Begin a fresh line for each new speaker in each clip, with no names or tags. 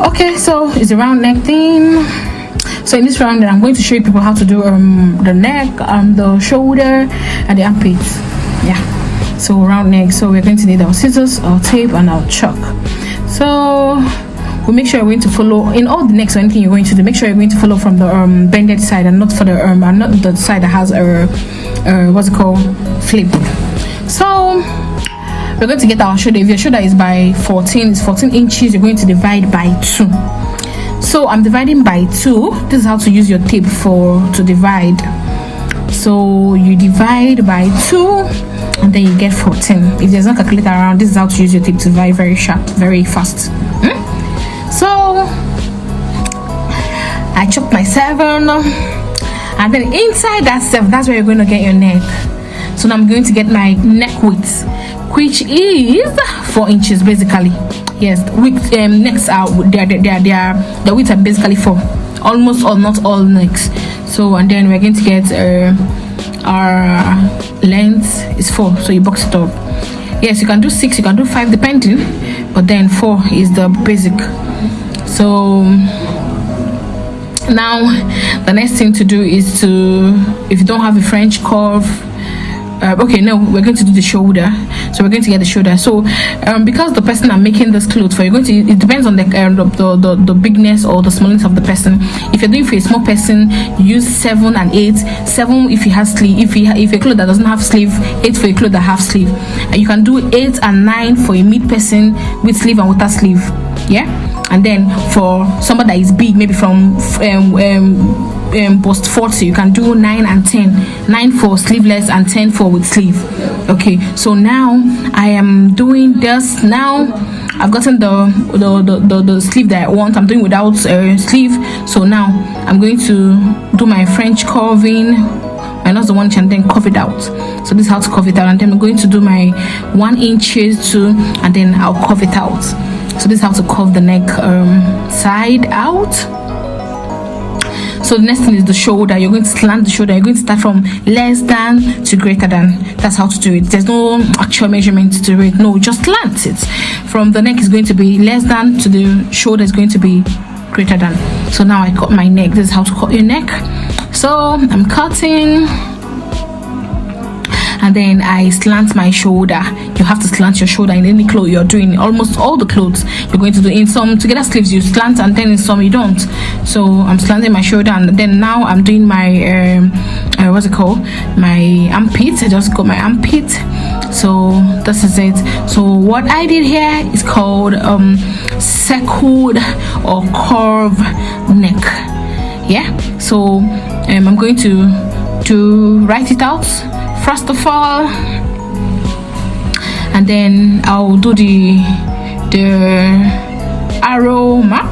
okay so it's a round neck thing so in this round i'm going to show you people how to do um the neck um the shoulder and the armpits. Yeah. So round neck. So we're going to need our scissors our tape and our chalk. So we make sure you're going to follow in all the necks or anything you're going to do make sure you're going to follow from the um bended side and not for the um and not the side that has a uh, what's it called? Flip. So we're going to get our shoulder if your shoulder is by 14 it's 14 inches you're going to divide by 2 so i'm dividing by 2 this is how to use your tape for to divide. So you divide by 2 and then you get 14 if there's no calculator around this is how to use your tape to divide very sharp very fast. Hmm? so i chopped my seven and then inside that seven that's where you're going to get your neck. So now i'm going to get my neck width which is four inches basically. Yes width um necks are they're they're they're the width are basically four. Almost or not all necks so and then we're going to get uh, our length is four so you box it up. Yes you can do six you can do five depending but then four is the basic. So now the next thing to do is to if you don't have a french curve uh, okay no we're going to do the shoulder. So we're going to get the shoulder. So um, because the person i'm making this clothes for you're going to it depends on the, uh, the, the, the bigness or the smallness of the person. If you're doing for a small person use seven and eight. Seven if you have sleeve if you if a clothes that doesn't have sleeve eight for a clothes that have sleeve. And you can do eight and nine for a mid person with sleeve and without sleeve. Yeah? And then for somebody that is big maybe from um, um, um, post 40 you can do 9 and 10 9 for sleeveless and 10 for with sleeve. Okay so now i am doing this. Now i've gotten the the, the, the, the sleeve that i want. I'm doing without uh, sleeve. So now i'm going to do my french curving. That's the one and then curve it out. So this is how to curve it out. And then i'm going to do my one inches too and then i'll curve it out. So this is how to curve the neck um, side out so the next thing is the shoulder you're going to slant the shoulder you're going to start from less than to greater than. That's how to do it. There's no actual measurement to do it. No just slant it. From the neck is going to be less than to the shoulder is going to be greater than. So now i cut my neck. This is how to cut your neck. So i'm cutting. And then I slant my shoulder. Have to slant your shoulder in any clothes you're doing. Almost all the clothes you're going to do. In some together sleeves you slant and then in some you don't. So I'm slanting my shoulder and then now I'm doing my um, uh, what's it called? My armpit. I just got my armpit. So this is it. So what I did here is called um, circled or curve neck. Yeah. So um, I'm going to to write it out first of all and then I'll do the the arrow map.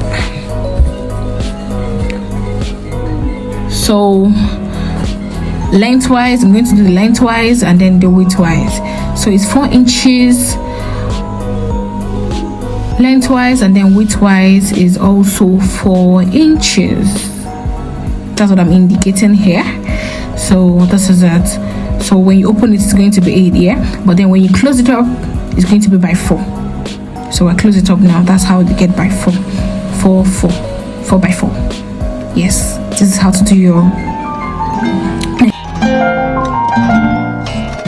So lengthwise I'm going to do the lengthwise and then the widthwise. So it's four inches lengthwise and then widthwise is also four inches. That's what I'm indicating here. So this is it so when you open it it's going to be 8 yeah? But then when you close it up it's going to be by 4 so I close it up now. That's how you get by 4 4 4 4 by 4 yes. This is how to do your